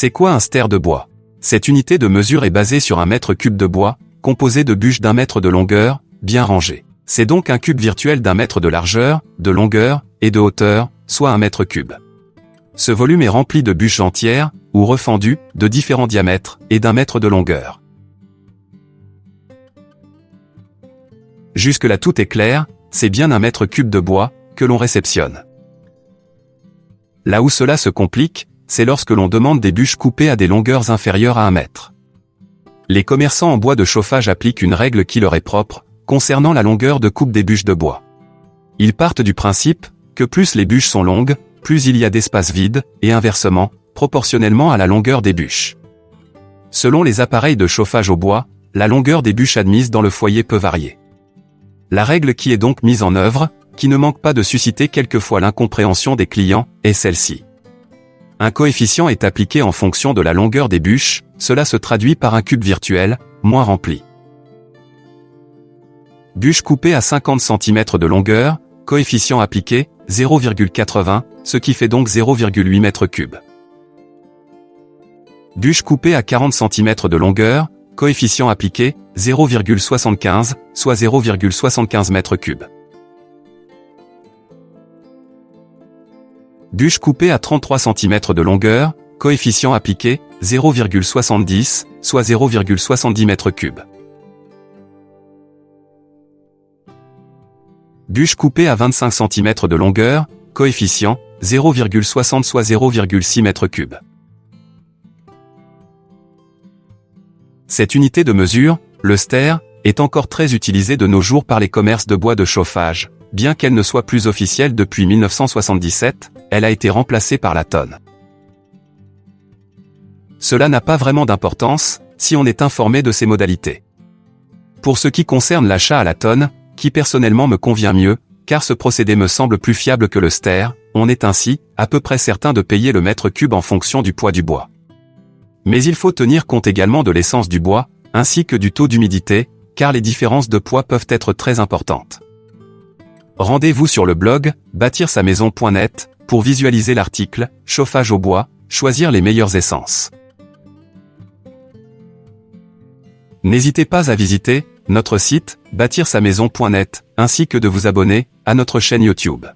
C'est quoi un ster de bois? Cette unité de mesure est basée sur un mètre cube de bois, composé de bûches d'un mètre de longueur, bien rangées. C'est donc un cube virtuel d'un mètre de largeur, de longueur et de hauteur, soit un mètre cube. Ce volume est rempli de bûches entières, ou refendues, de différents diamètres, et d'un mètre de longueur. Jusque-là tout est clair, c'est bien un mètre cube de bois, que l'on réceptionne. Là où cela se complique, c'est lorsque l'on demande des bûches coupées à des longueurs inférieures à un mètre. Les commerçants en bois de chauffage appliquent une règle qui leur est propre, concernant la longueur de coupe des bûches de bois. Ils partent du principe que plus les bûches sont longues, plus il y a d'espace vide, et inversement, proportionnellement à la longueur des bûches. Selon les appareils de chauffage au bois, la longueur des bûches admises dans le foyer peut varier. La règle qui est donc mise en œuvre, qui ne manque pas de susciter quelquefois l'incompréhension des clients, est celle-ci. Un coefficient est appliqué en fonction de la longueur des bûches, cela se traduit par un cube virtuel, moins rempli. Bûche coupée à 50 cm de longueur, coefficient appliqué, 0,80, ce qui fait donc 0,8 m3. Bûche coupée à 40 cm de longueur, coefficient appliqué, 0,75, soit 0,75 m3. Bûche coupée à 33 cm de longueur, coefficient appliqué, 0,70, soit 0,70 m3. Bûche coupée à 25 cm de longueur, coefficient, 0,60 soit 0,6 m3. Cette unité de mesure, le ster, est encore très utilisée de nos jours par les commerces de bois de chauffage, bien qu'elle ne soit plus officielle depuis 1977, elle a été remplacée par la tonne. Cela n'a pas vraiment d'importance, si on est informé de ses modalités. Pour ce qui concerne l'achat à la tonne, qui personnellement me convient mieux, car ce procédé me semble plus fiable que le ster, on est ainsi, à peu près certain de payer le mètre cube en fonction du poids du bois. Mais il faut tenir compte également de l'essence du bois, ainsi que du taux d'humidité, car les différences de poids peuvent être très importantes. Rendez-vous sur le blog bâtir sa maison.net pour visualiser l'article Chauffage au bois, choisir les meilleures essences. N'hésitez pas à visiter notre site bâtir sa maison.net ainsi que de vous abonner à notre chaîne YouTube.